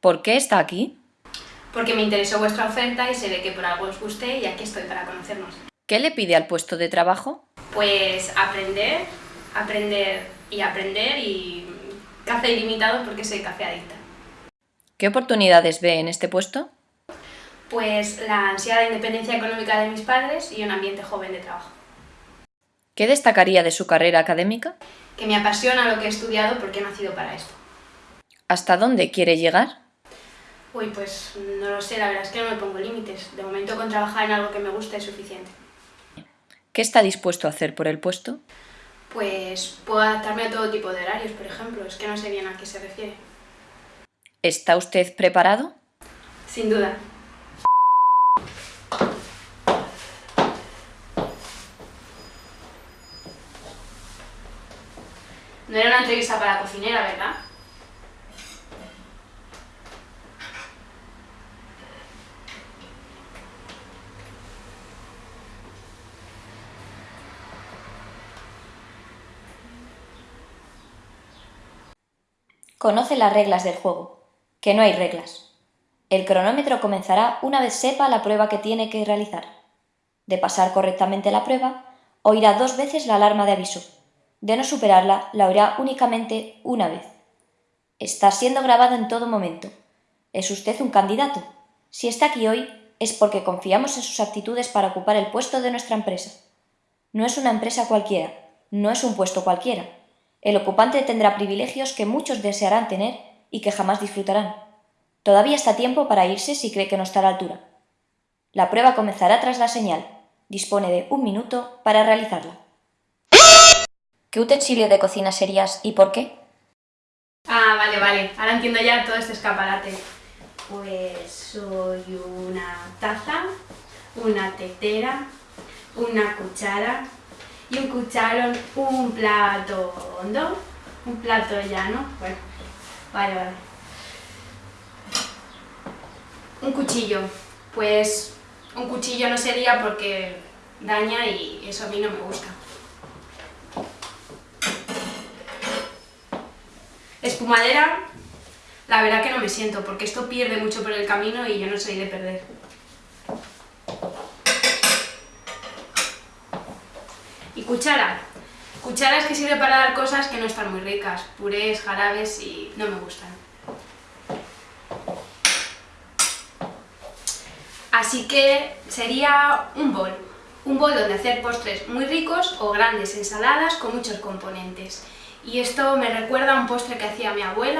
¿Por qué está aquí? Porque me interesó vuestra oferta y se ve que por algo os guste y aquí estoy para conocernos. ¿Qué le pide al puesto de trabajo? Pues aprender, aprender y aprender y café ilimitado porque soy café adicta. ¿Qué oportunidades ve en este puesto? Pues la ansiedad de independencia económica de mis padres y un ambiente joven de trabajo. ¿Qué destacaría de su carrera académica? Que me apasiona lo que he estudiado porque he nacido para esto. ¿Hasta dónde quiere llegar? Uy, pues no lo sé, la verdad es que no me pongo límites. De momento con trabajar en algo que me guste es suficiente. ¿Qué está dispuesto a hacer por el puesto? Pues puedo adaptarme a todo tipo de horarios, por ejemplo. Es que no sé bien a qué se refiere. ¿Está usted preparado? Sin duda. No era una entrevista para cocinera, ¿verdad? Conoce las reglas del juego, que no hay reglas. El cronómetro comenzará una vez sepa la prueba que tiene que realizar. De pasar correctamente la prueba, oirá dos veces la alarma de aviso. De no superarla, la oirá únicamente una vez. Está siendo grabado en todo momento. ¿Es usted un candidato? Si está aquí hoy, es porque confiamos en sus aptitudes para ocupar el puesto de nuestra empresa. No es una empresa cualquiera, no es un puesto cualquiera el ocupante tendrá privilegios que muchos desearán tener y que jamás disfrutarán. Todavía está tiempo para irse si cree que no está a la altura. La prueba comenzará tras la señal. Dispone de un minuto para realizarla. ¿Qué utensilio de cocina serías y por qué? Ah, vale, vale. Ahora entiendo ya todo este escaparate. Pues soy una taza, una tetera, una cuchara, y un cucharón, un plato hondo, un plato llano, bueno, vale, vale. Un cuchillo, pues un cuchillo no sería porque daña y eso a mí no me gusta. Espumadera, la verdad que no me siento, porque esto pierde mucho por el camino y yo no soy de perder. Cuchara. Cuchara es que sirve para dar cosas que no están muy ricas, purés, jarabes y no me gustan. Así que sería un bol. Un bol donde hacer postres muy ricos o grandes ensaladas con muchos componentes. Y esto me recuerda a un postre que hacía mi abuela.